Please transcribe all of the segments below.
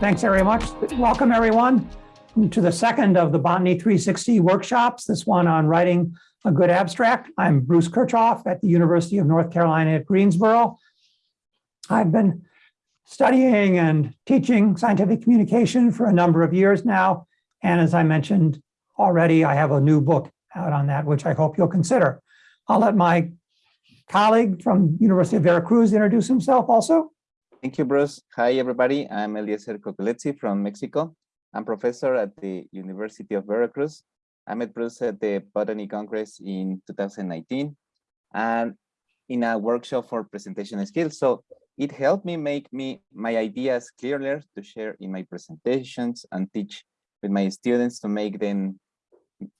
Thanks very much. Welcome, everyone, to the second of the Botany 360 workshops, this one on writing a good abstract. I'm Bruce Kirchhoff at the University of North Carolina at Greensboro. I've been studying and teaching scientific communication for a number of years now. And as I mentioned already, I have a new book out on that, which I hope you'll consider. I'll let my colleague from University of Veracruz introduce himself also. Thank you, Bruce. Hi, everybody. I'm Eliezer Cocoletzi from Mexico. I'm professor at the University of Veracruz. I met Bruce at the Botany Congress in 2019 and in a workshop for presentation skills. So it helped me make me my ideas clearer to share in my presentations and teach with my students to make them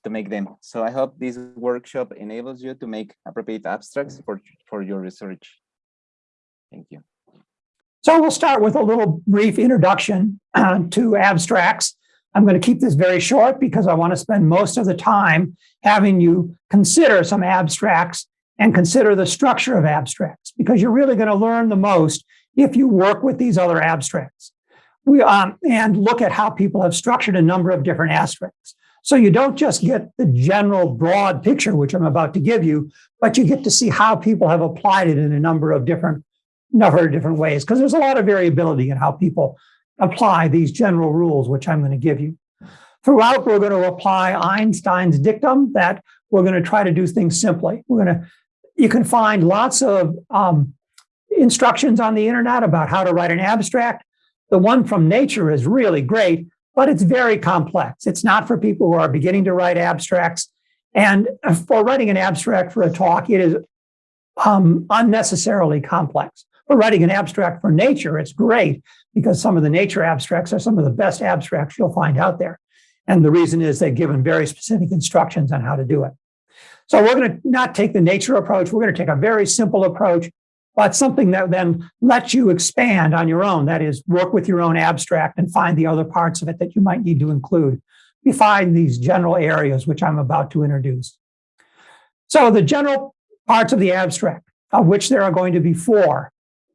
to make them. So I hope this workshop enables you to make appropriate abstracts for, for your research. Thank you. So we'll start with a little brief introduction uh, to abstracts. I'm going to keep this very short because I want to spend most of the time having you consider some abstracts and consider the structure of abstracts because you're really going to learn the most if you work with these other abstracts. We, um, and look at how people have structured a number of different abstracts. So you don't just get the general broad picture, which I'm about to give you, but you get to see how people have applied it in a number of different, number of different ways, because there's a lot of variability in how people apply these general rules, which I'm going to give you. Throughout, we're going to apply Einstein's dictum that we're going to try to do things simply. We're going to, you can find lots of um, instructions on the internet about how to write an abstract. The one from nature is really great, but it's very complex. It's not for people who are beginning to write abstracts. And for writing an abstract for a talk, it is um, unnecessarily complex. For writing an abstract for nature, it's great because some of the nature abstracts are some of the best abstracts you'll find out there. And the reason is they've given very specific instructions on how to do it. So we're going to not take the nature approach. We're going to take a very simple approach but something that then lets you expand on your own. That is, work with your own abstract and find the other parts of it that you might need to include. We find these general areas, which I'm about to introduce. So the general parts of the abstract, of which there are going to be four,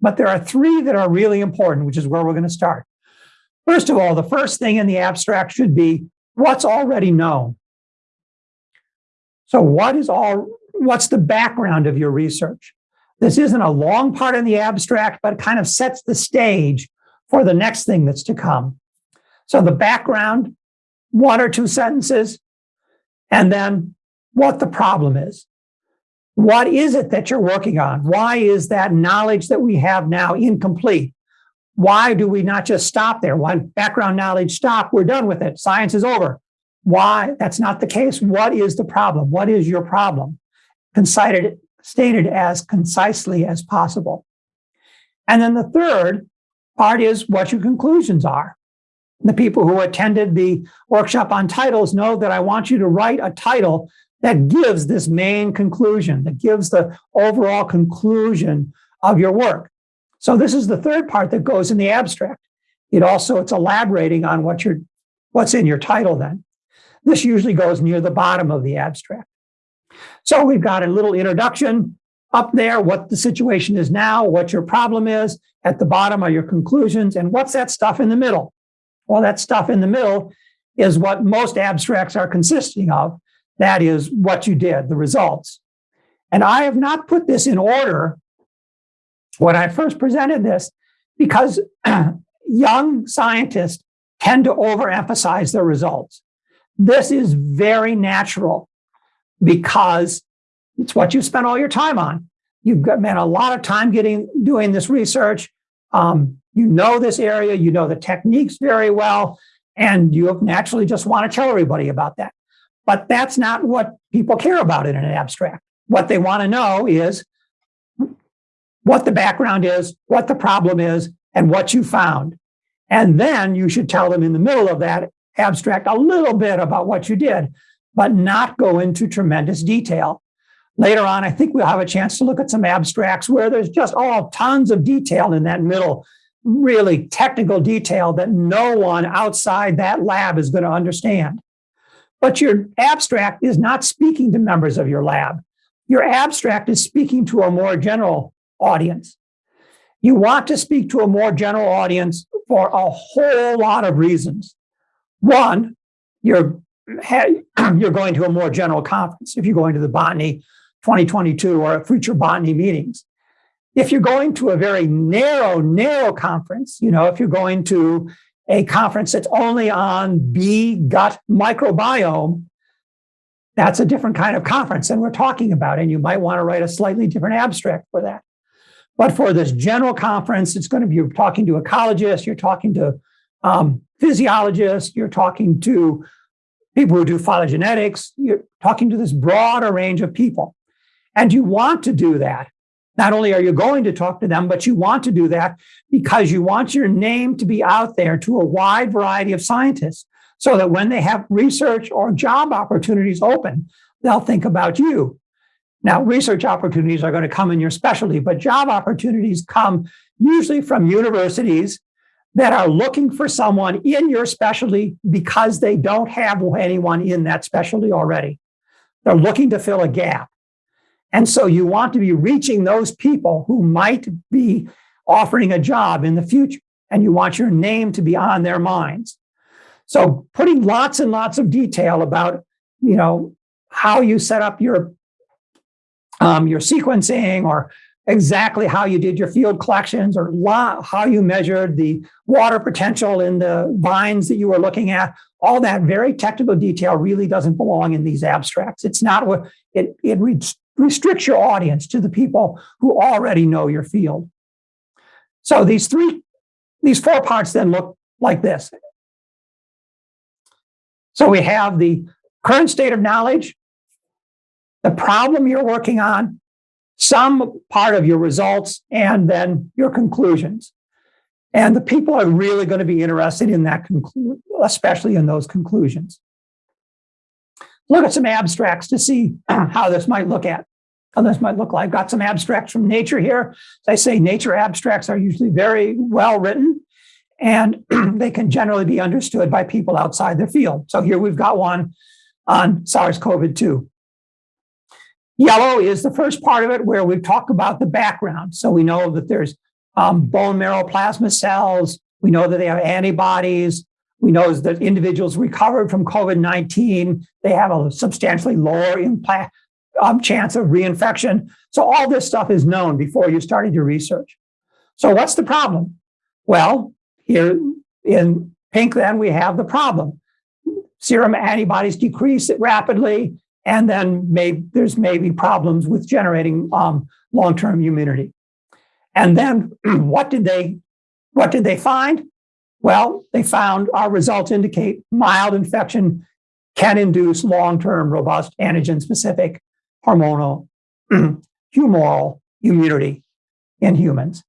but there are three that are really important, which is where we're going to start. First of all, the first thing in the abstract should be what's already known. So what is all, what's the background of your research? This isn't a long part in the abstract, but it kind of sets the stage for the next thing that's to come. So the background, one or two sentences, and then what the problem is. What is it that you're working on? Why is that knowledge that we have now incomplete? Why do we not just stop there? Why background knowledge stop? We're done with it. Science is over. Why? That's not the case. What is the problem? What is your problem? Considered stated as concisely as possible. And then the third part is what your conclusions are. The people who attended the workshop on titles know that I want you to write a title that gives this main conclusion, that gives the overall conclusion of your work. So this is the third part that goes in the abstract. It also, it's elaborating on what your, what's in your title then. This usually goes near the bottom of the abstract. So we've got a little introduction up there, what the situation is now, what your problem is. At the bottom are your conclusions. And what's that stuff in the middle? Well, that stuff in the middle is what most abstracts are consisting of. That is what you did, the results. And I have not put this in order when I first presented this because young scientists tend to overemphasize their results. This is very natural because it's what you spent all your time on. You've spent a lot of time getting doing this research. Um, you know this area, you know the techniques very well, and you naturally just want to tell everybody about that. But that's not what people care about in an abstract. What they want to know is what the background is, what the problem is, and what you found. And then you should tell them in the middle of that abstract a little bit about what you did but not go into tremendous detail. Later on, I think we'll have a chance to look at some abstracts where there's just all tons of detail in that middle, really technical detail that no one outside that lab is going to understand. But your abstract is not speaking to members of your lab. Your abstract is speaking to a more general audience. You want to speak to a more general audience for a whole lot of reasons. One, you're, you're going to a more general conference if you're going to the botany 2022 or future botany meetings. If you're going to a very narrow, narrow conference, you know, if you're going to a conference that's only on bee gut microbiome, that's a different kind of conference than we're talking about. And you might want to write a slightly different abstract for that. But for this general conference, it's going to be you're talking to ecologists, you're talking to um, physiologists, you're talking to people who do phylogenetics, you're talking to this broader range of people. And you want to do that. Not only are you going to talk to them, but you want to do that because you want your name to be out there to a wide variety of scientists so that when they have research or job opportunities open, they'll think about you. Now, research opportunities are going to come in your specialty, but job opportunities come usually from universities that are looking for someone in your specialty because they don't have anyone in that specialty already. They're looking to fill a gap. And so you want to be reaching those people who might be offering a job in the future, and you want your name to be on their minds. So putting lots and lots of detail about, you know, how you set up your um, your sequencing or exactly how you did your field collections or how you measured the water potential in the vines that you were looking at. All that very technical detail really doesn't belong in these abstracts. It's not what it, it restricts your audience to the people who already know your field. So these three, these four parts then look like this. So we have the current state of knowledge, the problem you're working on, some part of your results, and then your conclusions. And the people are really going to be interested in that, especially in those conclusions. Look at some abstracts to see how this might look at. How this might look like. I've got some abstracts from nature here. As I say, nature abstracts are usually very well written and they can generally be understood by people outside their field. So here we've got one on SARS-CoV-2. Yellow is the first part of it where we've talked about the background. So we know that there's um, bone marrow plasma cells. We know that they have antibodies. We know that individuals recovered from COVID-19, they have a substantially lower um, chance of reinfection. So all this stuff is known before you started your research. So what's the problem? Well, here in pink, then we have the problem. Serum antibodies decrease rapidly, and then may, there's maybe problems with generating um, long-term immunity. And then what did they what did they find? Well, they found our results indicate mild infection can induce long-term robust antigen-specific hormonal humoral immunity in humans.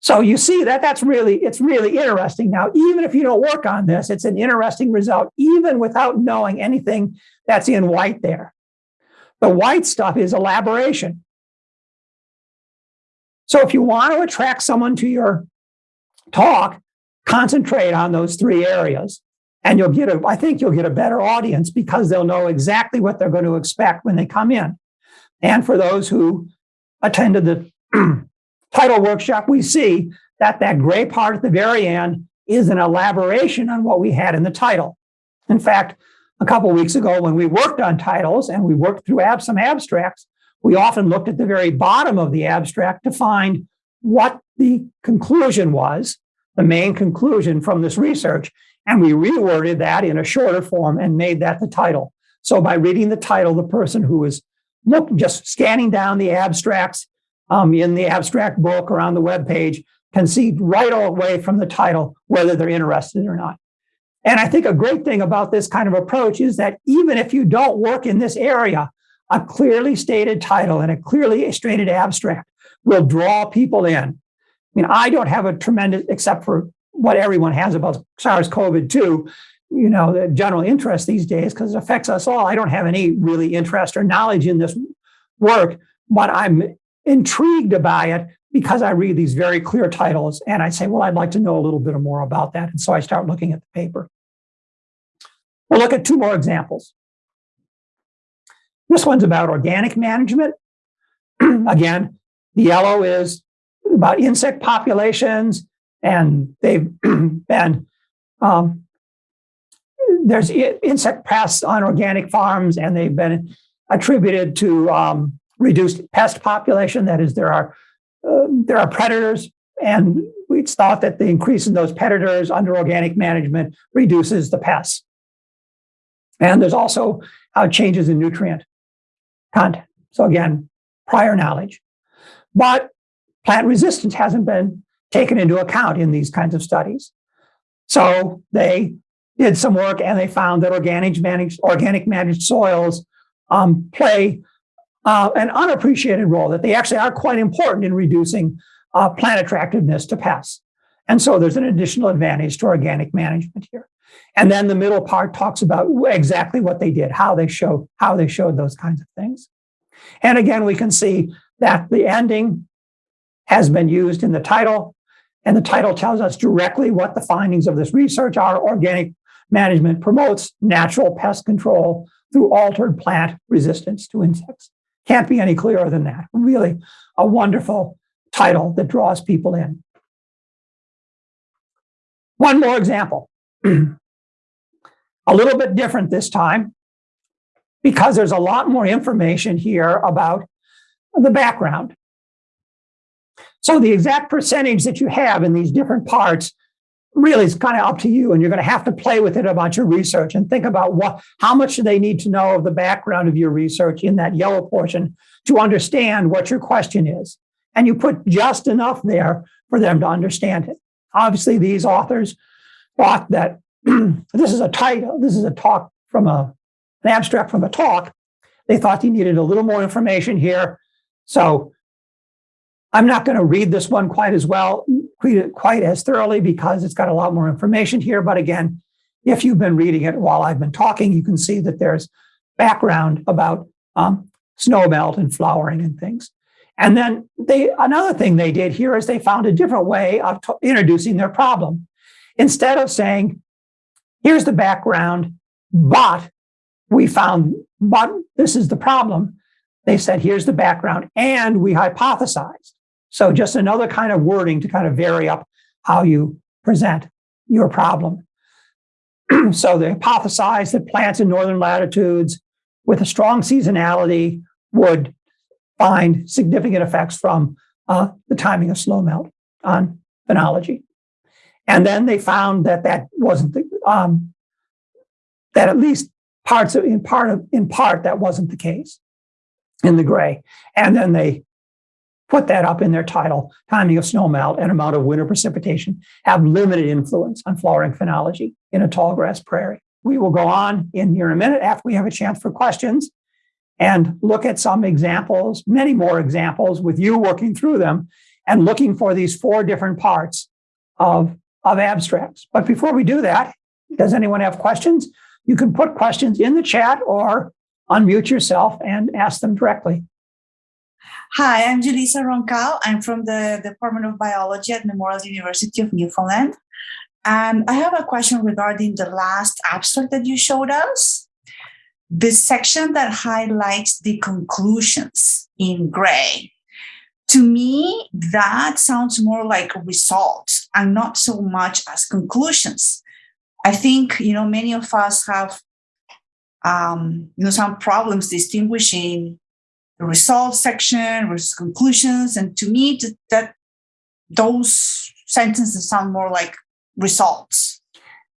So you see that that's really, it's really interesting. Now, even if you don't work on this, it's an interesting result, even without knowing anything that's in white there. The white stuff is elaboration. So if you want to attract someone to your talk, concentrate on those three areas. And you'll get a, I think you'll get a better audience because they'll know exactly what they're going to expect when they come in. And for those who attended the title workshop, we see that that gray part at the very end is an elaboration on what we had in the title. In fact, a couple weeks ago when we worked on titles and we worked through ab some abstracts, we often looked at the very bottom of the abstract to find what the conclusion was, the main conclusion from this research, and we reworded that in a shorter form and made that the title. So by reading the title, the person who is look, just scanning down the abstracts um, in the abstract book or on the web page can see right away from the title whether they're interested or not. And I think a great thing about this kind of approach is that even if you don't work in this area, a clearly stated title and a clearly stated abstract will draw people in. I mean, I don't have a tremendous, except for what everyone has about SARS-CoV-2, you know, the general interest these days because it affects us all. I don't have any really interest or knowledge in this work, but I'm intrigued by it because I read these very clear titles and I say, well, I'd like to know a little bit more about that. And so I start looking at the paper. We'll look at two more examples. This one's about organic management. Again, the yellow is about insect populations, and they've been um, there's insect pests on organic farms, and they've been attributed to um, reduced pest population. That is, there are uh, there are predators, and it's thought that the increase in those predators under organic management reduces the pests. And there's also uh, changes in nutrient content. So again, prior knowledge. But plant resistance hasn't been taken into account in these kinds of studies. So they did some work and they found that organic managed, organic managed soils um, play uh, an unappreciated role, that they actually are quite important in reducing uh, plant attractiveness to pests. And so there's an additional advantage to organic management here. And then the middle part talks about exactly what they did, how they showed how they showed those kinds of things. And again, we can see that the ending has been used in the title, and the title tells us directly what the findings of this research are. Organic management promotes natural pest control through altered plant resistance to insects. Can't be any clearer than that. Really a wonderful title that draws people in. One more example. a little bit different this time because there's a lot more information here about the background. So the exact percentage that you have in these different parts really is kind of up to you and you're going to have to play with it about your research and think about what how much do they need to know of the background of your research in that yellow portion to understand what your question is. And you put just enough there for them to understand it. Obviously these authors thought that this is a title this is a talk from a an abstract from a talk. They thought they needed a little more information here. So I'm not going to read this one quite as well, quite as thoroughly because it's got a lot more information here. But again, if you've been reading it while I've been talking, you can see that there's background about um, snow melt and flowering and things. And then they another thing they did here is they found a different way of introducing their problem. Instead of saying, here's the background, but we found, but this is the problem, they said, here's the background, and we hypothesized. So just another kind of wording to kind of vary up how you present your problem. so they hypothesized that plants in northern latitudes with a strong seasonality would find significant effects from uh, the timing of snow melt on phenology. And then they found that that wasn't the, um, that at least parts of in part of in part that wasn't the case in the gray. And then they put that up in their title, timing of snowmelt and amount of winter precipitation have limited influence on flowering phenology in a tall grass prairie. We will go on in here in a minute after we have a chance for questions and look at some examples, many more examples with you working through them and looking for these four different parts of, of abstracts. But before we do that, does anyone have questions? You can put questions in the chat or unmute yourself and ask them directly. Hi, I'm Julissa Roncal. I'm from the Department of Biology at Memorial University of Newfoundland. And I have a question regarding the last abstract that you showed us. The section that highlights the conclusions in gray. To me, that sounds more like results and not so much as conclusions. I think, you know, many of us have, um, you know, some problems distinguishing the results section versus conclusions. And to me, that those sentences sound more like results.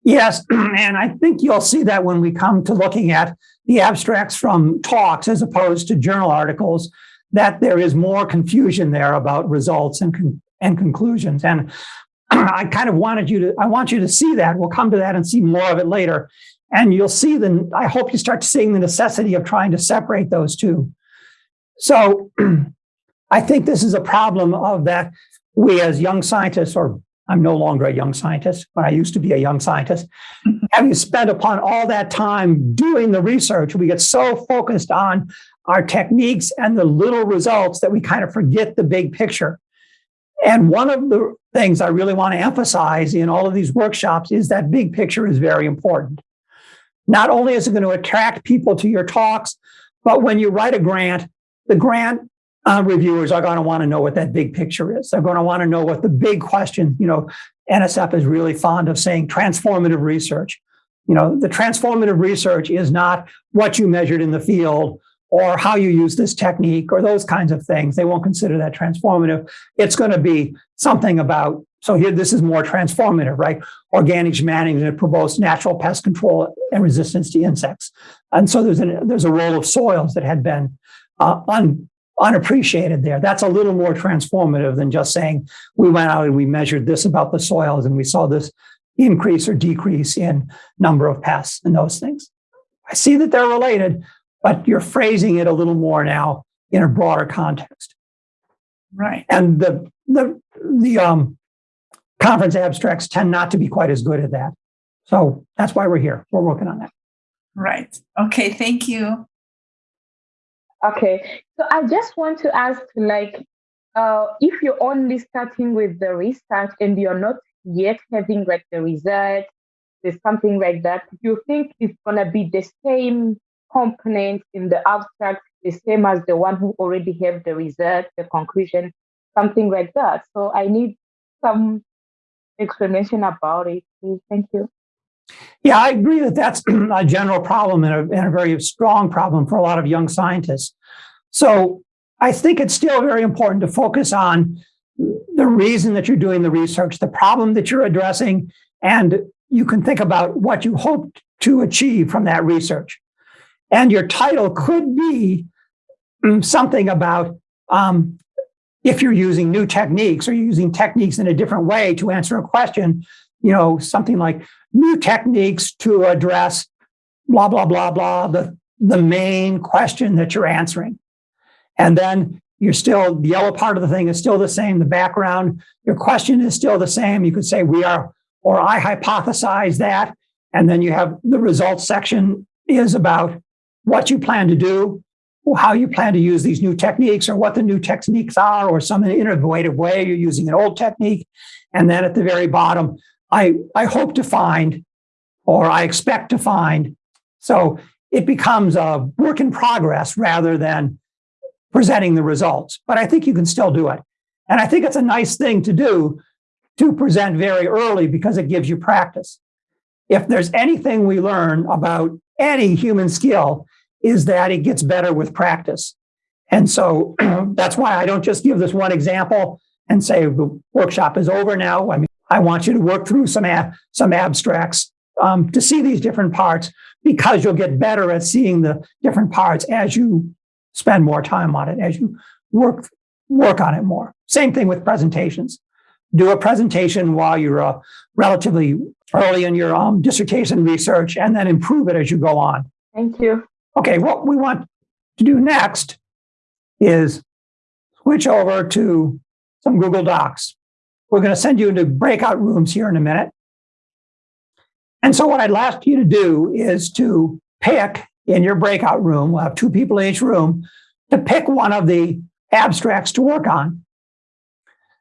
Yes, and I think you'll see that when we come to looking at the abstracts from talks as opposed to journal articles, that there is more confusion there about results and, con and conclusions. And I kind of wanted you to, I want you to see that. We'll come to that and see more of it later. And you'll see the, I hope you start seeing the necessity of trying to separate those two. So I think this is a problem of that we as young scientists, or I'm no longer a young scientist, but I used to be a young scientist, mm-hmm. having spent upon all that time doing the research, we get so focused on our techniques and the little results that we kind of forget the big picture. And one of the things I really want to emphasize in all of these workshops is that big picture is very important. Not only is it going to attract people to your talks, but when you write a grant, the grant uh, reviewers are going to want to know what that big picture is. They're going to want to know what the big question, you know, NSF is really fond of saying transformative research. You know, the transformative research is not what you measured in the field or how you use this technique or those kinds of things. They won't consider that transformative. It's going to be something about, so here, this is more transformative, right? Organics management promotes natural pest control and resistance to insects. And so there's, an, there's a role of soils that had been uh, un, unappreciated there. That's a little more transformative than just saying we went out and we measured this about the soils and we saw this increase or decrease in number of pests and those things. I see that they're related, but you're phrasing it a little more now in a broader context. Right. And the the the um, conference abstracts tend not to be quite as good at that. So that's why we're here. We're working on that. Right. Okay. Thank you. Okay, so I just want to ask, like, uh, if you're only starting with the research and you're not yet having like the result, there's something like that, you think it's gonna be the same component in the abstract, the same as the one who already have the result, the conclusion, something like that? So I need some explanation about it, please. Thank you. Yeah, I agree that that's a general problem and a, and a, very strong problem for a lot of young scientists. So I think it's still very important to focus on the reason that you're doing the research, the problem that you're addressing, and you can think about what you hope to achieve from that research. And your title could be mm, something about um, if you're using new techniques or using techniques in a different way to answer a question, you know, something like new techniques to address blah, blah, blah, blah, the, the main question that you're answering. And then you're still, the yellow part of the thing is still the same. The background, your question is still the same. You could say, we are, or I hypothesize that. And then you have the results section is about what you plan to do, how you plan to use these new techniques, or what the new techniques are, or some innovative way you're using an old technique. And then at the very bottom, I, I hope to find or I expect to find. So it becomes a work in progress rather than presenting the results. But I think you can still do it. And I think it's a nice thing to do to present very early because it gives you practice. If there's anything we learn about any human skill, is that it gets better with practice. And so that's why I don't just give this one example and say the workshop is over now. I mean, I want you to work through some, some abstracts um, to see these different parts because you'll get better at seeing the different parts as you spend more time on it, as you work, work on it more. Same thing with presentations. Do a presentation while you're uh, relatively early in your um, dissertation research and then improve it as you go on. Thank you. Okay, what we want to do next is switch over to some Google Docs. We're going to send you into breakout rooms here in a minute. And so what I'd ask you to do is to pick in your breakout room, we'll have two people in each room, to pick one of the abstracts to work on.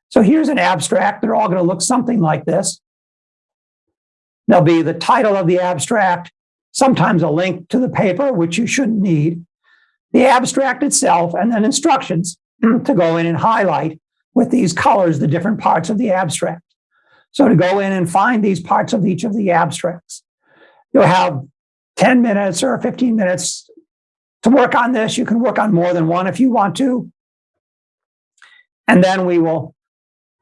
So here's an abstract. They're all going to look something like this. There'll be the title of the abstract, sometimes a link to the paper, which you shouldn't need, the abstract itself, and then instructions to go in and highlight with these colors the different parts of the abstract. So to go in and find these parts of each of the abstracts, you'll have 10 minutes or 15 minutes to work on this. You can work on more than one if you want to. And then we will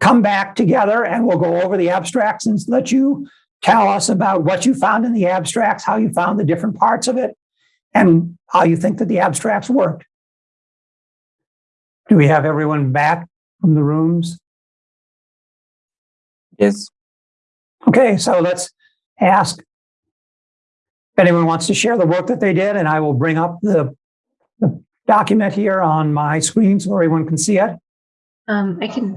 come back together and we'll go over the abstracts and let you tell us about what you found in the abstracts, how you found the different parts of it, and how you think that the abstracts worked. Do we have everyone back? From the rooms? Yes. Okay, so let's ask if anyone wants to share the work that they did, and I will bring up the, the document here on my screen so everyone can see it. Um, I can,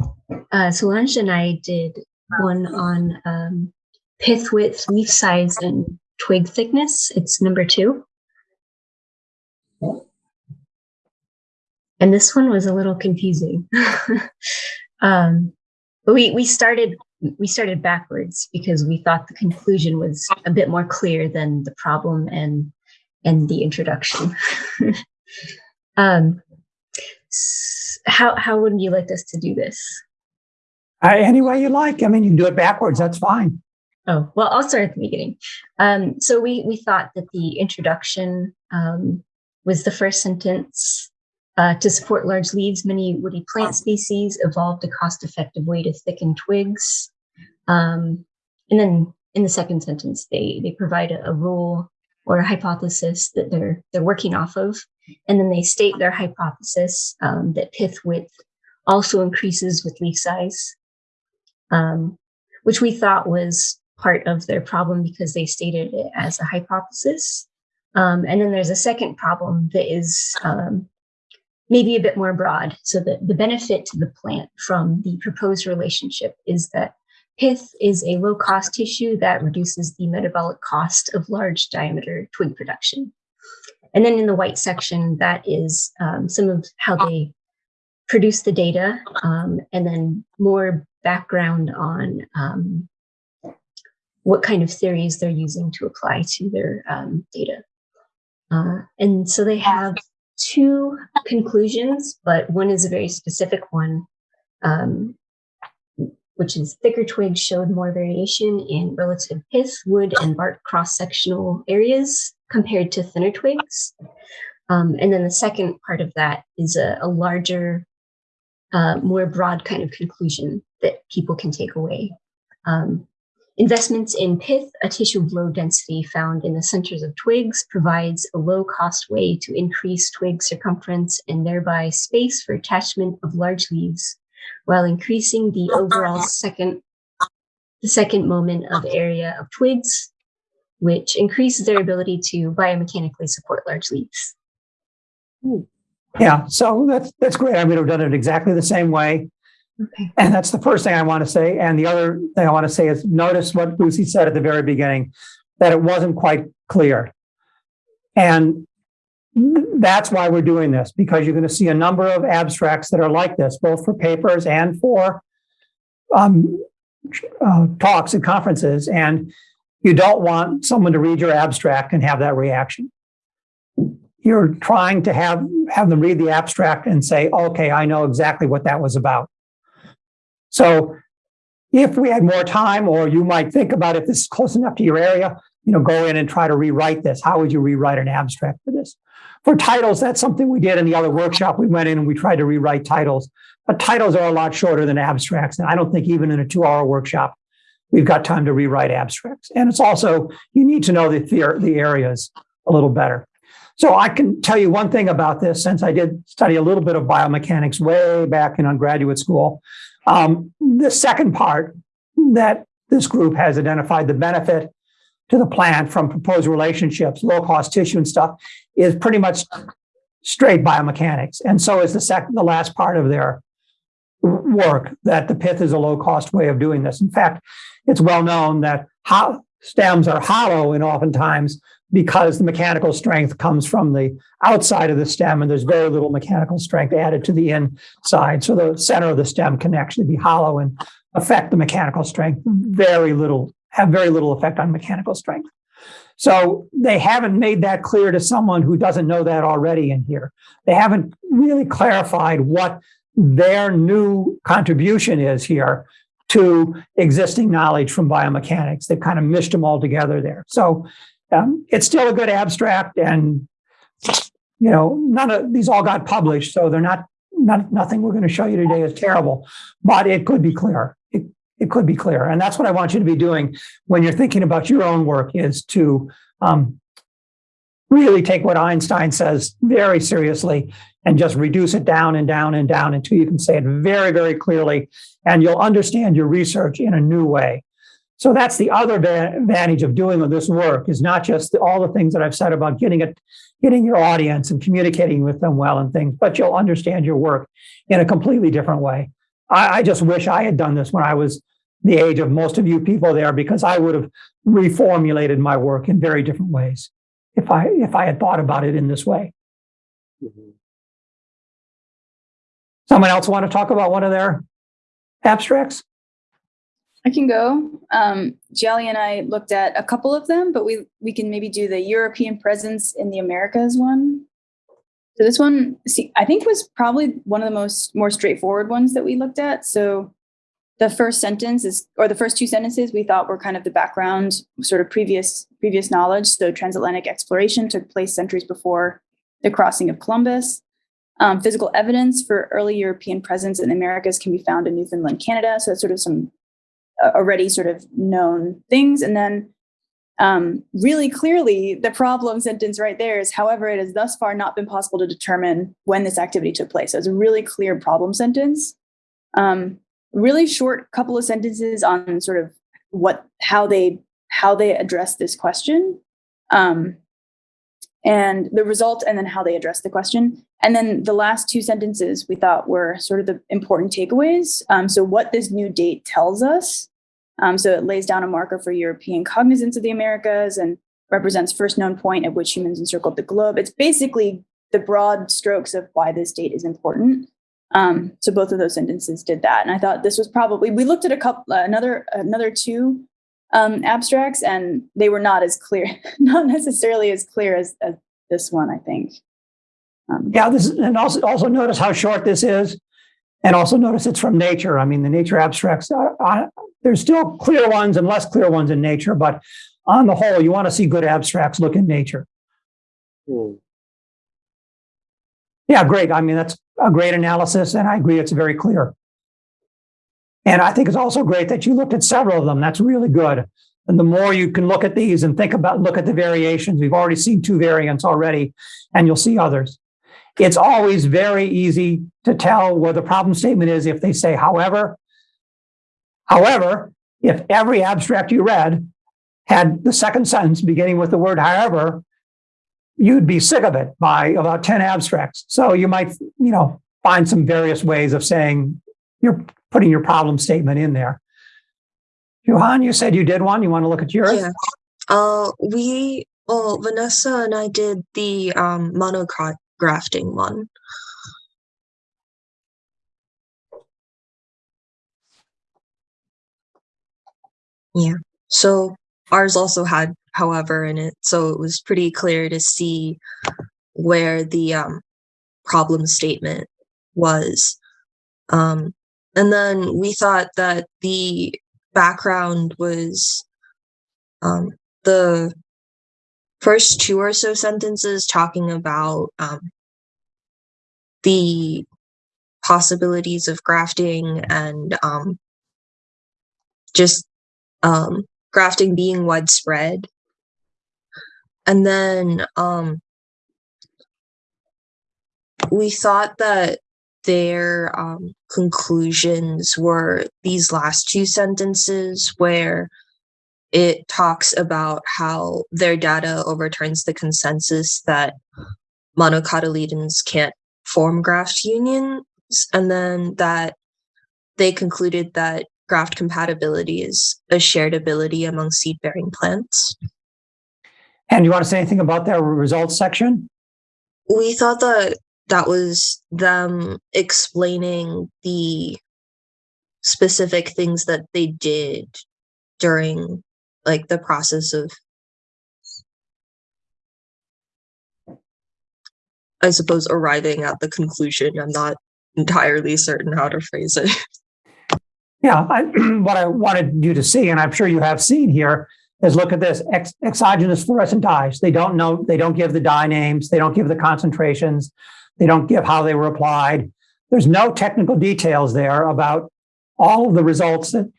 uh, Solange and I did one on um, pith width, leaf size, and twig thickness. It's number two. And this one was a little confusing. um, but we we started we started backwards because we thought the conclusion was a bit more clear than the problem and and the introduction. um, how how would you like us to do this? Uh, any way you like. I mean, you can do it backwards. That's fine. Oh, well, I'll start at the beginning. Um, so we we thought that the introduction um, was the first sentence. Uh, to support large leaves, many woody plant species evolved a cost-effective way to thicken twigs. Um, and then in the second sentence, they they provide a, a rule or a hypothesis that they're they're working off of, and then they state their hypothesis um, that pith width also increases with leaf size, um, which we thought was part of their problem because they stated it as a hypothesis. Um, and then there's a second problem that is um, maybe a bit more broad. So the, the benefit to the plant from the proposed relationship is that pith is a low cost tissue that reduces the metabolic cost of large diameter twig production. And then in the white section, that is um, some of how they produce the data um, and then more background on um, what kind of theories they're using to apply to their um, data. Uh, and so they have two conclusions, but one is a very specific one, um, which is thicker twigs showed more variation in relative pith, wood, and bark cross-sectional areas compared to thinner twigs. Um, and then the second part of that is a, a larger, uh, more broad kind of conclusion that people can take away. Um, Investments in pith, a tissue of low density found in the centers of twigs, provides a low cost way to increase twig circumference and thereby space for attachment of large leaves, while increasing the overall second, the second moment of area of twigs, which increases their ability to biomechanically support large leaves. Hmm. Yeah, so that's that's great. I would have done it exactly the same way. Okay. And that's the first thing I want to say. And the other thing I want to say is notice what Lucy said at the very beginning, that it wasn't quite clear. And that's why we're doing this, because you're going to see a number of abstracts that are like this, both for papers and for um, uh, talks and conferences. And you don't want someone to read your abstract and have that reaction. You're trying to have, have them read the abstract and say, okay, I know exactly what that was about. So if we had more time, or you might think about if this is close enough to your area, you know, go in and try to rewrite this. How would you rewrite an abstract for this? For titles, that's something we did in the other workshop. We went in and we tried to rewrite titles, but titles are a lot shorter than abstracts. And I don't think even in a two hour workshop, we've got time to rewrite abstracts. And it's also, you need to know the, the areas a little better. So I can tell you one thing about this since I did study a little bit of biomechanics way back in undergraduate school. Um, the second part that this group has identified the benefit to the plant from proposed relationships, low cost tissue and stuff, is pretty much straight biomechanics. And so is the second, the last part of their work that the pith is a low cost way of doing this. In fact, it's well known that how stems are hollow and oftentimes because the mechanical strength comes from the outside of the stem and there's very little mechanical strength added to the inside. So the center of the stem can actually be hollow and affect the mechanical strength. Very little, have very little effect on mechanical strength. So they haven't made that clear to someone who doesn't know that already in here. They haven't really clarified what their new contribution is here to existing knowledge from biomechanics. They've kind of mished them all together there. So um, it's still a good abstract, and you know, none of these all got published, so they're not not nothing we're going to show you today is terrible, but it could be clear. It it could be clear, and that's what I want you to be doing when you're thinking about your own work is to um, really take what Einstein says very seriously and just reduce it down and down and down until you can say it very, very clearly, and you'll understand your research in a new way. So that's the other advantage of doing this work is not just all the things that I've said about getting it, getting your audience and communicating with them well and things, but you'll understand your work in a completely different way. I, I just wish I had done this when I was the age of most of you people there because I would have reformulated my work in very different ways if I if I had thought about it in this way. Mm-hmm. Someone else want to talk about one of their abstracts? I can go. Um, Jelly and I looked at a couple of them, but we we can maybe do the European presence in the Americas one. So this one, see, I think was probably one of the most more straightforward ones that we looked at. So the first sentence is, or the first two sentences, we thought were kind of the background, sort of previous previous knowledge. So transatlantic exploration took place centuries before the crossing of Columbus. Um, physical evidence for early European presence in the Americas can be found in Newfoundland, Canada. So that's sort of some already sort of known things. And then um, really clearly, the problem sentence right there is, however, it has thus far not been possible to determine when this activity took place. So it's a really clear problem sentence. Um, really short couple of sentences on sort of what how they how they address this question um, and the result and then how they address the question. And then the last two sentences we thought were sort of the important takeaways. Um, so what this new date tells us um, so it lays down a marker for european cognizance of the americas and represents first known point at which humans encircled the globe. It's basically the broad strokes of why this date is important. Um, so both of those sentences did that, and I thought this was probably we looked at a couple uh, another another two um, abstracts, and they were not as clear, not necessarily as clear as, as this one. I think. Um, Yeah, this is, and also also notice how short this is, and also notice it's from nature. I mean, the nature abstracts. Are, are, there's still clear ones and less clear ones in nature, but on the whole, you want to see good abstracts. Look in nature. Yeah, great. I mean, that's a great analysis, and I agree it's very clear. And I think it's also great that you looked at several of them. That's really good. And the more you can look at these and think about, look at the variations, we've already seen two variants already, and you'll see others. It's always very easy to tell where the problem statement is if they say, however. However, if every abstract you read had the second sentence beginning with the word however, you'd be sick of it by about 10 abstracts. So you might, you know, find some various ways of saying you're putting your problem statement in there. Johan, you said you did one. You want to look at yours? Yeah. Uh, we, well, Vanessa and I did the um, monografting one. Yeah. So ours also had however in it, so it was pretty clear to see where the um, problem statement was. Um, and then we thought that the background was um, the first two or so sentences talking about um, the possibilities of grafting and um, just um, grafting being widespread. And then um, we thought that their um, conclusions were these last two sentences where it talks about how their data overturns the consensus that monocotyledons can't form graft unions, and then that they concluded that graft compatibility is a shared ability among seed-bearing plants. And you want to say anything about their results section? We thought that that was them explaining the specific things that they did during like the process of I suppose arriving at the conclusion. I'm not entirely certain how to phrase it. Yeah, I, what I wanted you to see, and I'm sure you have seen here, is look at this ex- exogenous fluorescent dyes. They don't know, they don't give the dye names, they don't give the concentrations, they don't give how they were applied. There's no technical details there about all of the results that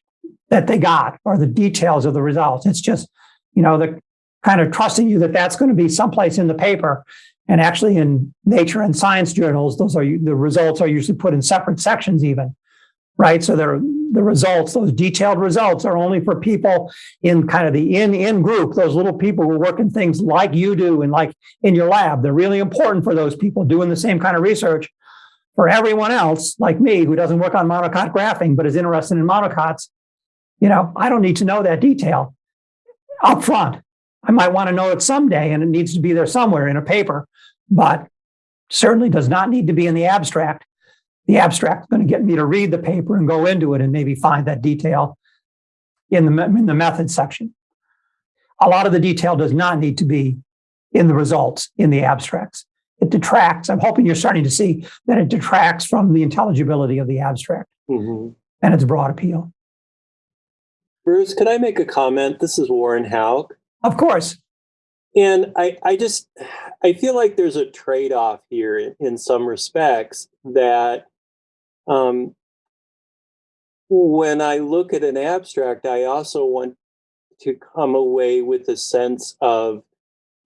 that they got or the details of the results. It's just, you know, the kind of trusting you that that's going to be someplace in the paper. And actually, in Nature and Science journals, those are the results are usually put in separate sections, even right? So the results, those detailed results are only for people in kind of the in in group, those little people who work in things like you do and like in your lab. They're really important for those people doing the same kind of research. For everyone else, like me, who doesn't work on monocot grafting but is interested in monocots, you know, I don't need to know that detail up front. I might want to know it someday and it needs to be there somewhere in a paper, but certainly does not need to be in the abstract the abstract is going to get me to read the paper and go into it and maybe find that detail in the, in the method section. A lot of the detail does not need to be in the results in the abstracts. it detracts. I'm hoping you're starting to see that it detracts from the intelligibility of the abstract Mhm. and its broad appeal. Bruce, could I make a comment? This is Warren Hauk. Of course, And I, I just, I feel like there's a trade-off here in, in some respects that um, when I look at an abstract, I also want to come away with a sense of,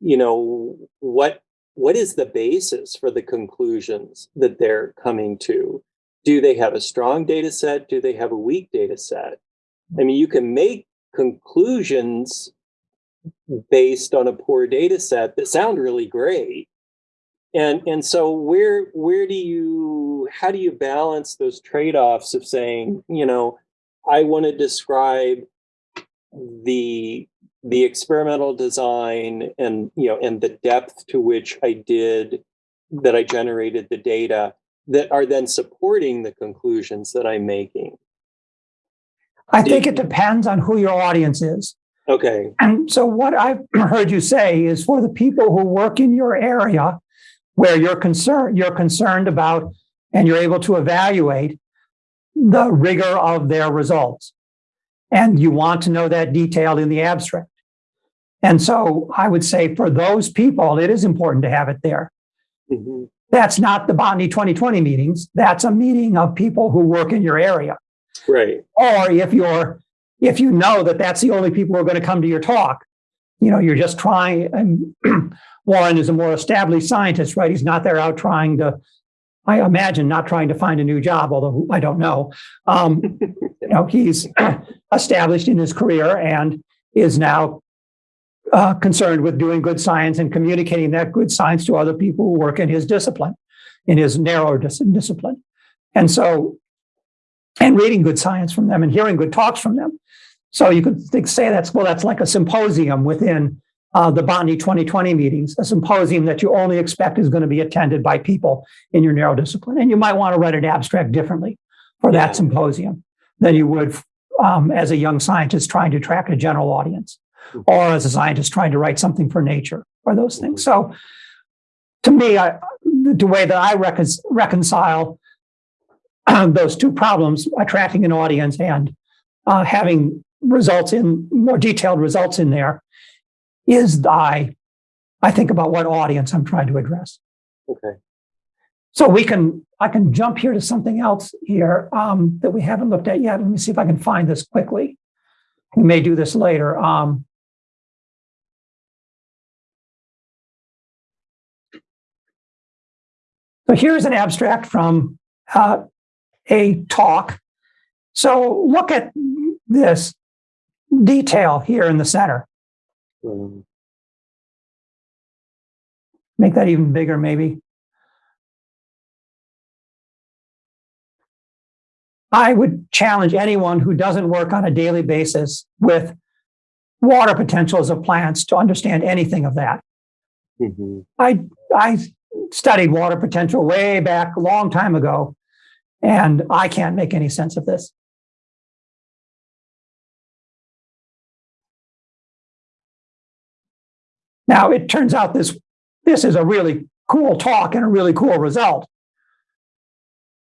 you know, what what is the basis for the conclusions that they're coming to? Do they have a strong data set? Do they have a weak data set? I mean, you can make conclusions based on a poor data set that sound really great. And and so where where do you how do you balance those trade-offs of saying, you know, I want to describe the the experimental design and you know and the depth to which I did that I generated the data that are then supporting the conclusions that I'm making. I think it depends on who your audience is. Okay. And so, what I've heard you say is for the people who work in your area where you're concerned, you're concerned about and you're able to evaluate the rigor of their results. And you want to know that detail in the abstract. And so, I would say for those people, it is important to have it there. Mhm. That's not the Botany 2020 meetings. That's a meeting of people who work in your area. Right. or if you're if you know that that's the only people who are going to come to your talk you know you're just trying and warren is a more established scientist right? He's not there out trying to i imagine not trying to find a new job although i don't know. Um, you know he's established in his career and is now uh, concerned with doing good science and communicating that good science to other people who work in his discipline in his narrow dis- discipline. And so and reading good science from them and hearing good talks from them. So you could think, say that's well, that's like a symposium within uh, the Botany 2020 meetings, a symposium that you only expect is going to be attended by people in your narrow discipline. And you might want to write an abstract differently for that symposium than you would um, as a young scientist trying to attract a general audience or as a scientist trying to write something for nature or those things. So to me, I, the way that I recon- reconcile those two problems, attracting an audience and uh, having results in more detailed results in there, is I, I think about what audience I'm trying to address. Okay. So we can, I can jump here to something else here um, that we haven't looked at yet. Let me see if I can find this quickly. We may do this later. Um, so here's an abstract from uh, a talk. So look at this detail here in the center. Um, Make that even bigger, maybe. I would challenge anyone who doesn't work on a daily basis with water potentials of plants to understand anything of that. mhm. I I studied water potential way back a long time ago, and I can't make any sense of this. Now it turns out this this is a really cool talk and a really cool result.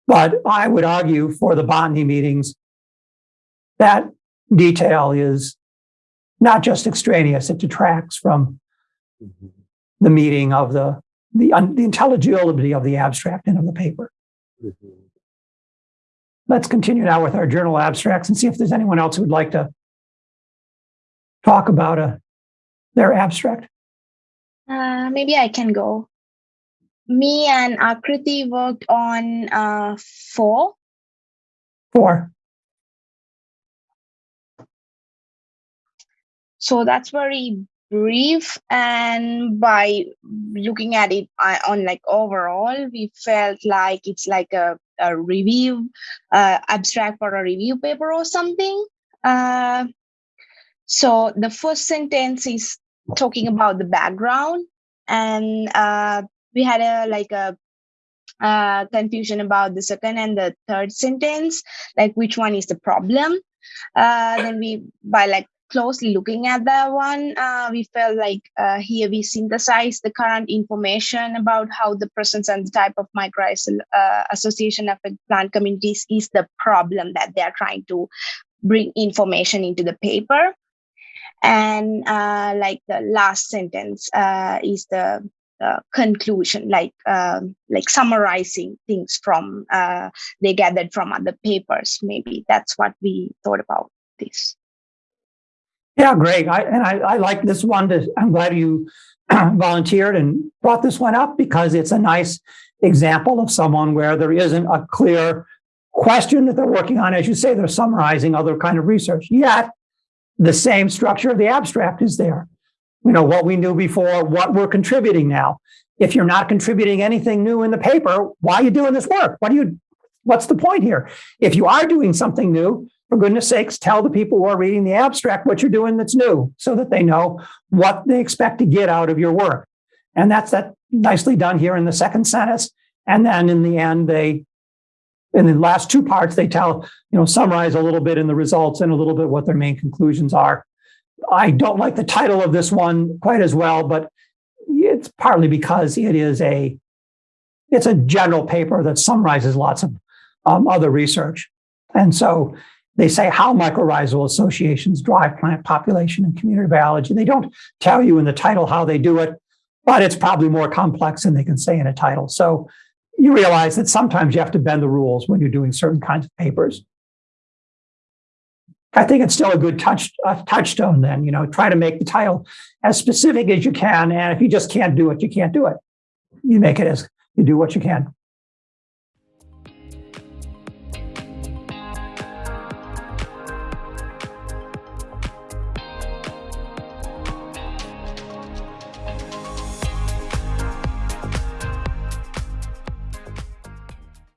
But I would argue for the botany meetings that detail is not just extraneous, it detracts from Mhm. the meeting of the the, un, the intelligibility of the abstract and of the paper. Mhm. Let's continue now with our journal abstracts and see if there's anyone else who would like to talk about a, their abstract. Uh, maybe I can go. Me and Akriti worked on uh, four. Four. So that's very brief. And by looking at it uh, on like overall, we felt like it's like a, a review, uh, abstract for a review paper or something. Uh, so the first sentence is talking about the background and uh, we had a like a uh, confusion about the second and the third sentence like which one is the problem uh, then we by like closely looking at that one, uh, we felt like uh, here we synthesize the current information about how the presence and the type of microbial uh, association affect plant communities is the problem that they are trying to bring information into the paper. And uh, like the last sentence uh, is the uh, conclusion, like um, like summarizing things from uh, they gathered from other papers. Maybe that's what we thought about this. Yeah, great. I, and I, I like this one. To, I'm glad you volunteered and brought this one up because it's a nice example of someone where there isn't a clear question that they're working on. As you say, they're summarizing other kind of research. Yet the same structure of the abstract is there. You know, what we knew before, what we're contributing now. If you're not contributing anything new in the paper, why are you doing this work? What do you, what's the point here? If you are doing something new, for goodness sakes, tell the people who are reading the abstract what you're doing that's new so that they know what they expect to get out of your work. And that's that nicely done here in the second sentence. And then in the end, they, in the last two parts, they tell, you know, summarize a little bit in the results and a little bit what their main conclusions are. I don't like the title of this one quite as well, but it's partly because it is a, it's a general paper that summarizes lots of um, other research. And so they say how mycorrhizal associations drive plant population and community biology. They don't tell you in the title how they do it, but it's probably more complex than they can say in a title. So you realize that sometimes you have to bend the rules when you're doing certain kinds of papers. I think it's still a good touch touchstone. Then you know, try to make the title as specific as you can, and if you just can't do it, you can't do it. You make it as you do what you can.